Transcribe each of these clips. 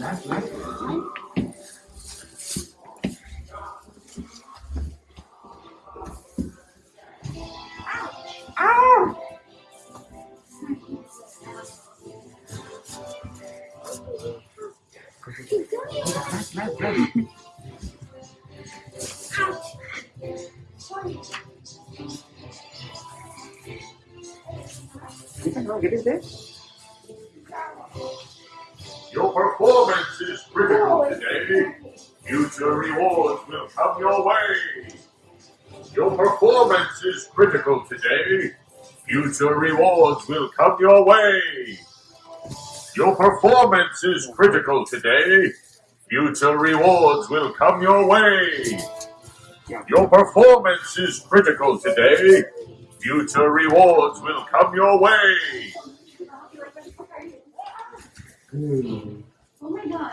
Right, right, right. Get it there? Will your way. Your performance is critical today. Future rewards will come your way. Your performance is critical today. Future rewards will come your way. Your performance is critical today. Future rewards will come your way. Hmm. Oh my god.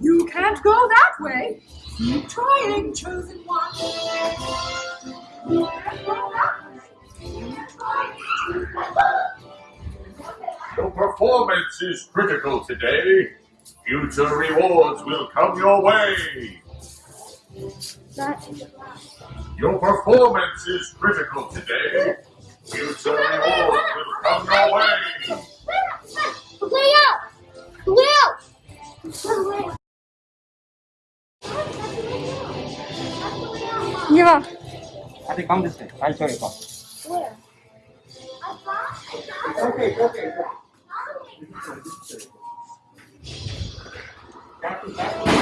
You can't go that way. Keep trying, chosen one. Your performance is critical today. Future rewards will come your way. Your performance is critical today. Future rewards will come your way. Leo! Leo! Give up. I think come this way. I'll show you. Come. Where? It's okay. It's okay. It's okay. Careful,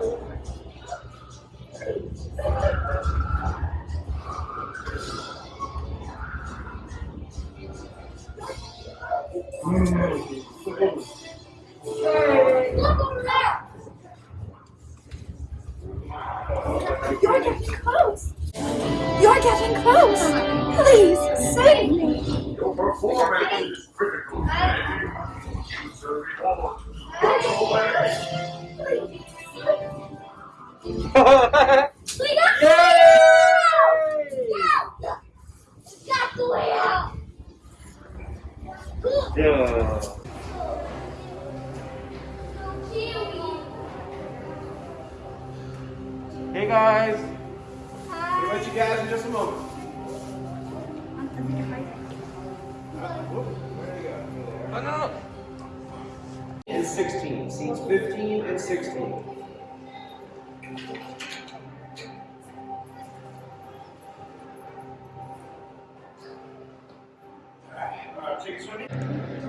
You're getting close. You're getting close. Please save me. Your performance is Yeah. Hey guys. We'll meet you guys in just a moment. Oh, no, no. And 16. Seats 15 and 16. perfeccionismo.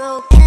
broke